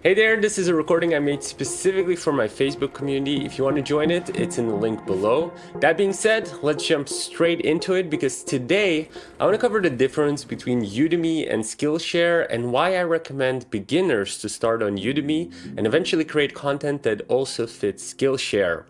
Hey there, this is a recording I made specifically for my Facebook community. If you want to join it, it's in the link below. That being said, let's jump straight into it because today I want to cover the difference between Udemy and Skillshare and why I recommend beginners to start on Udemy and eventually create content that also fits Skillshare.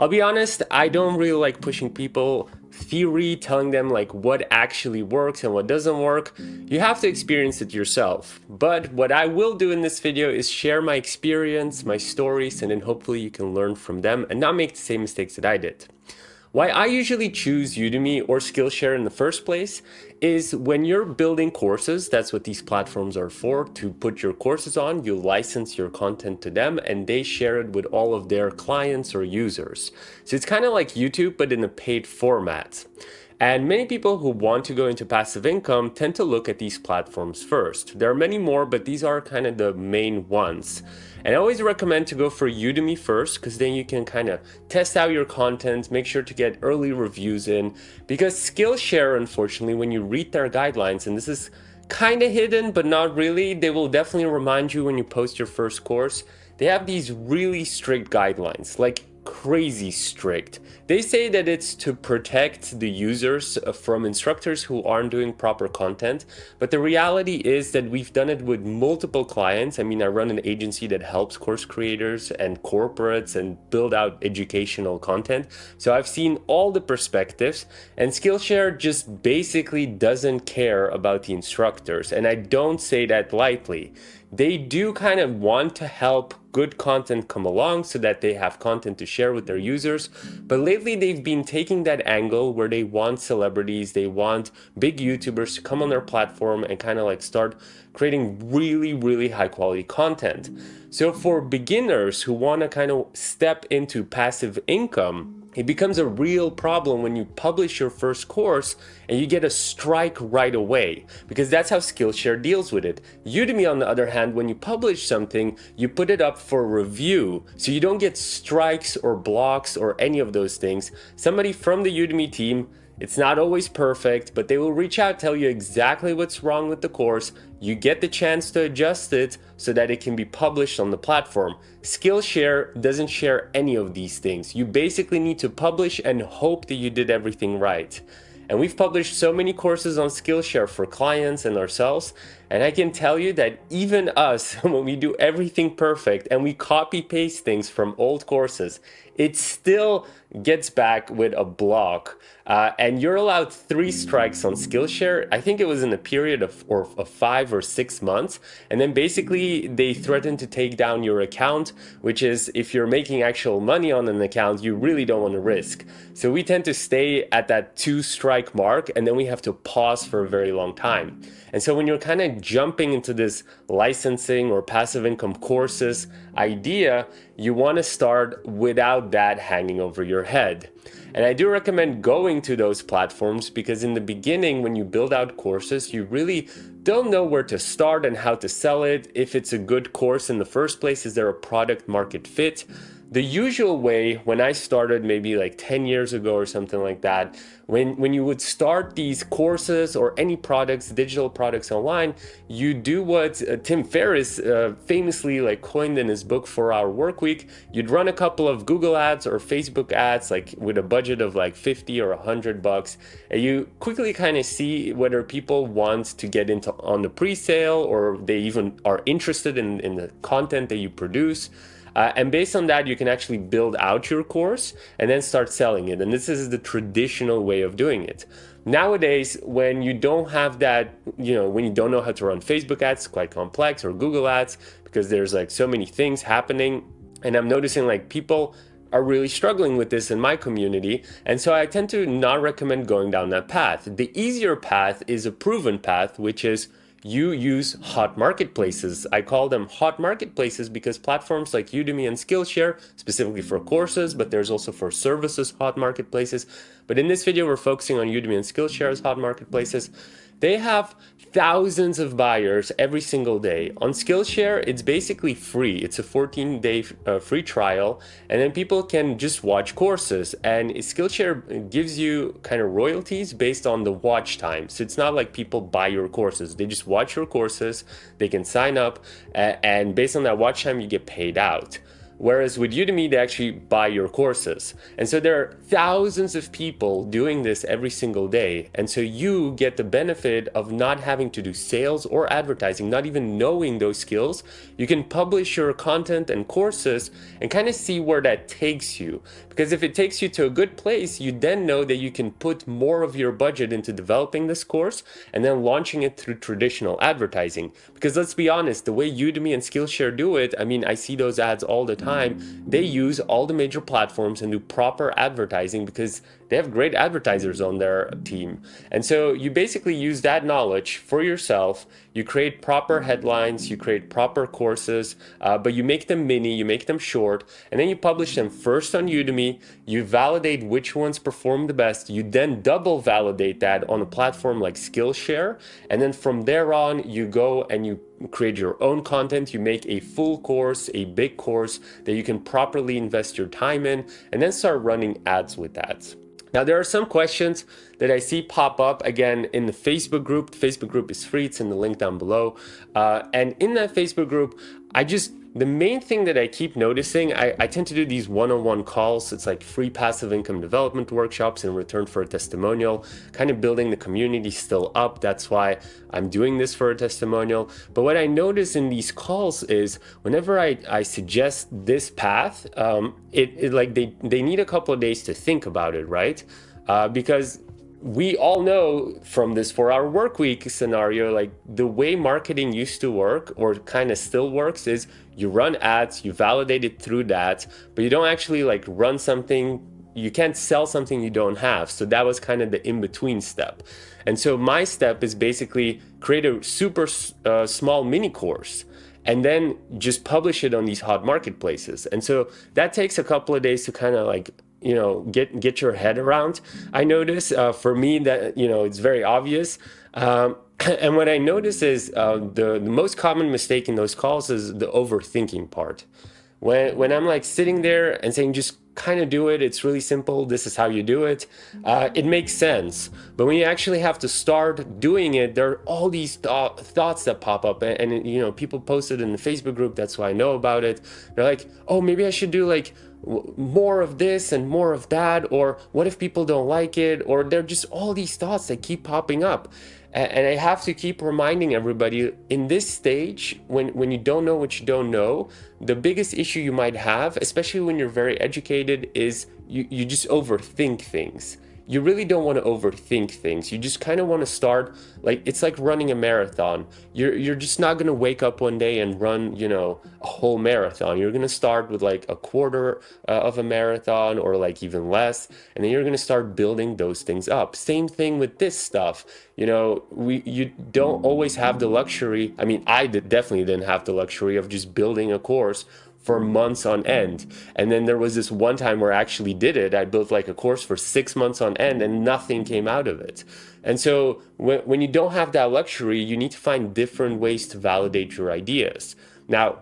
I'll be honest, I don't really like pushing people theory, telling them like what actually works and what doesn't work. You have to experience it yourself. But what I will do in this video is share my experience, my stories, and then hopefully you can learn from them and not make the same mistakes that I did. Why I usually choose Udemy or Skillshare in the first place is when you're building courses, that's what these platforms are for, to put your courses on, you license your content to them and they share it with all of their clients or users. So it's kind of like YouTube, but in a paid format. And many people who want to go into passive income tend to look at these platforms first. There are many more, but these are kind of the main ones. And I always recommend to go for Udemy first because then you can kind of test out your content, make sure to get early reviews in. Because Skillshare, unfortunately, when you read their guidelines, and this is kind of hidden, but not really, they will definitely remind you when you post your first course. They have these really strict guidelines. Like crazy strict. They say that it's to protect the users uh, from instructors who aren't doing proper content, but the reality is that we've done it with multiple clients. I mean, I run an agency that helps course creators and corporates and build out educational content. So I've seen all the perspectives and Skillshare just basically doesn't care about the instructors. And I don't say that lightly. They do kind of want to help good content come along so that they have content to share with their users. But lately they've been taking that angle where they want celebrities, they want big YouTubers to come on their platform and kind of like start creating really, really high quality content. So for beginners who want to kind of step into passive income, it becomes a real problem when you publish your first course and you get a strike right away because that's how Skillshare deals with it. Udemy on the other hand, when you publish something, you put it up for review so you don't get strikes or blocks or any of those things. Somebody from the Udemy team it's not always perfect, but they will reach out, tell you exactly what's wrong with the course. You get the chance to adjust it so that it can be published on the platform. Skillshare doesn't share any of these things. You basically need to publish and hope that you did everything right. And we've published so many courses on Skillshare for clients and ourselves. And I can tell you that even us, when we do everything perfect and we copy paste things from old courses, it still gets back with a block. Uh, and you're allowed three strikes on Skillshare. I think it was in a period of, or, of five or six months. And then basically they threaten to take down your account, which is if you're making actual money on an account, you really don't want to risk. So we tend to stay at that two strike mark and then we have to pause for a very long time. And so when you're kind of jumping into this licensing or passive income courses idea, you want to start without that hanging over your head. And I do recommend going to those platforms because in the beginning, when you build out courses, you really don't know where to start and how to sell it. If it's a good course in the first place, is there a product market fit? The usual way when I started maybe like 10 years ago or something like that, when, when you would start these courses or any products, digital products online, you do what uh, Tim Ferriss uh, famously like coined in his book 4 Hour Work Week. You'd run a couple of Google ads or Facebook ads like with a budget of like 50 or 100 bucks. And you quickly kind of see whether people want to get into on the pre-sale or they even are interested in, in the content that you produce. Uh, and based on that, you can actually build out your course and then start selling it. And this is the traditional way of doing it. Nowadays, when you don't have that, you know, when you don't know how to run Facebook ads, quite complex, or Google ads, because there's like so many things happening. And I'm noticing like people are really struggling with this in my community. And so I tend to not recommend going down that path. The easier path is a proven path, which is you use hot marketplaces. I call them hot marketplaces because platforms like Udemy and Skillshare, specifically for courses, but there's also for services hot marketplaces. But in this video, we're focusing on Udemy and Skillshare as hot marketplaces. They have thousands of buyers every single day. On Skillshare, it's basically free. It's a 14 day uh, free trial, and then people can just watch courses. And Skillshare gives you kind of royalties based on the watch time. So it's not like people buy your courses, they just watch your courses, they can sign up, and based on that watch time, you get paid out. Whereas with Udemy, they actually buy your courses. And so there are thousands of people doing this every single day. And so you get the benefit of not having to do sales or advertising, not even knowing those skills. You can publish your content and courses and kind of see where that takes you. Because if it takes you to a good place, you then know that you can put more of your budget into developing this course and then launching it through traditional advertising. Because let's be honest, the way Udemy and Skillshare do it, I mean, I see those ads all the time time, they use all the major platforms and do proper advertising because they have great advertisers on their team. And so you basically use that knowledge for yourself. You create proper headlines, you create proper courses, uh, but you make them mini, you make them short, and then you publish them first on Udemy. You validate which ones perform the best. You then double validate that on a platform like Skillshare. And then from there on, you go and you create your own content, you make a full course, a big course that you can properly invest your time in, and then start running ads with that. Now, there are some questions that I see pop up again in the Facebook group. The Facebook group is free, it's in the link down below. Uh, and in that Facebook group, I just the main thing that I keep noticing, I, I tend to do these one-on-one -on -one calls. It's like free passive income development workshops in return for a testimonial, kind of building the community still up. That's why I'm doing this for a testimonial. But what I notice in these calls is whenever I, I suggest this path, um, it, it like they, they need a couple of days to think about it, right? Uh, because we all know from this four hour work week scenario, like the way marketing used to work or kind of still works is you run ads, you validate it through that, but you don't actually like run something, you can't sell something you don't have. So that was kind of the in-between step. And so my step is basically create a super uh, small mini course and then just publish it on these hot marketplaces. And so that takes a couple of days to kind of like you know get get your head around. I notice uh, for me that you know it's very obvious. Um, and what i notice is uh, the, the most common mistake in those calls is the overthinking part. When when i'm like sitting there and saying just kind of do it. It's really simple. This is how you do it uh, it makes sense. But when you actually have to start doing it there are all these th thoughts that pop up. And, and you know people posted in the facebook group. That's why i know about it. They're like oh maybe i should do like more of this and more of that or what if people don't like it or they're just all these thoughts that keep popping up. And I have to keep reminding everybody in this stage when when you don't know what you don't know the biggest issue you might have especially when you're very educated is you, you just overthink things you really don't want to overthink things. You just kind of want to start like it's like running a marathon. You're you're just not going to wake up one day and run, you know, a whole marathon. You're going to start with like a quarter uh, of a marathon or like even less, and then you're going to start building those things up. Same thing with this stuff. You know, we you don't always have the luxury. I mean, I did, definitely didn't have the luxury of just building a course for months on end. And then there was this one time where I actually did it. I built like a course for six months on end and nothing came out of it. And so when, when you don't have that luxury, you need to find different ways to validate your ideas. Now,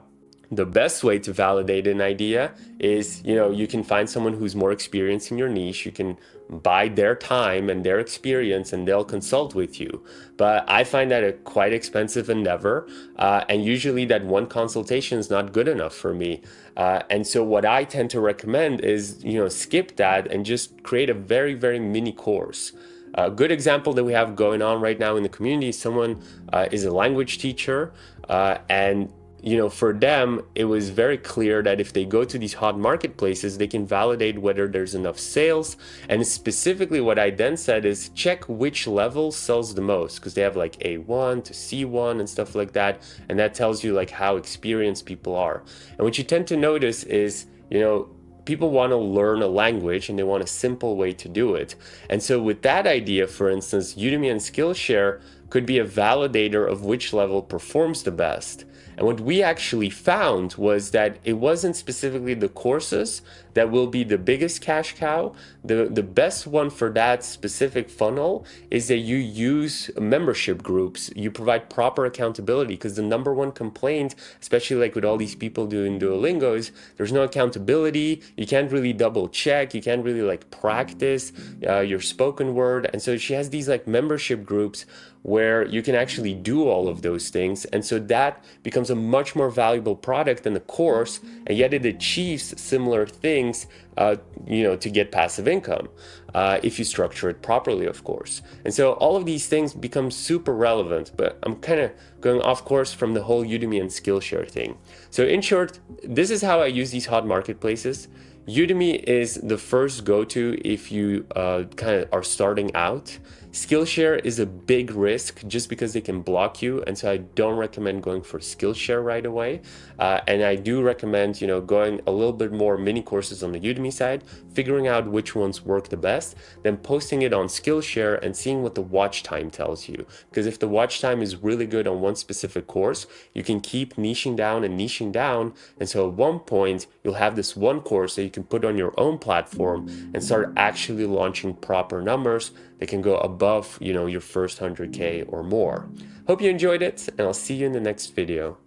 the best way to validate an idea is, you know, you can find someone who's more experienced in your niche. You can buy their time and their experience and they'll consult with you. But I find that a quite expensive endeavor. Uh, and usually that one consultation is not good enough for me. Uh, and so what I tend to recommend is, you know, skip that and just create a very, very mini course. A good example that we have going on right now in the community, someone uh, is a language teacher uh, and you know, for them, it was very clear that if they go to these hot marketplaces, they can validate whether there's enough sales. And specifically what I then said is check which level sells the most because they have like A1 to C1 and stuff like that. And that tells you like how experienced people are. And what you tend to notice is, you know, people want to learn a language and they want a simple way to do it. And so with that idea, for instance, Udemy and Skillshare could be a validator of which level performs the best. And what we actually found was that it wasn't specifically the courses that will be the biggest cash cow. The, the best one for that specific funnel is that you use membership groups. You provide proper accountability because the number one complaint, especially like with all these people doing Duolingo is there's no accountability. You can't really double check. You can't really like practice uh, your spoken word. And so she has these like membership groups where you can actually do all of those things. And so that becomes a much more valuable product than a course, and yet it achieves similar things, uh, you know, to get passive income, uh, if you structure it properly, of course. And so all of these things become super relevant, but I'm kind of going off course from the whole Udemy and Skillshare thing. So in short, this is how I use these hot marketplaces. Udemy is the first go-to if you uh, kind of are starting out. Skillshare is a big risk just because they can block you, and so I don't recommend going for Skillshare right away. Uh, and I do recommend, you know, going a little bit more mini courses on the Udemy side, figuring out which ones work the best, then posting it on Skillshare and seeing what the watch time tells you. Because if the watch time is really good on one specific course, you can keep niching down and niching down, and so at one point you'll have this one course that you can put on your own platform and start actually launching proper numbers that can go above, you know, your first 100K or more. Hope you enjoyed it, and I'll see you in the next video.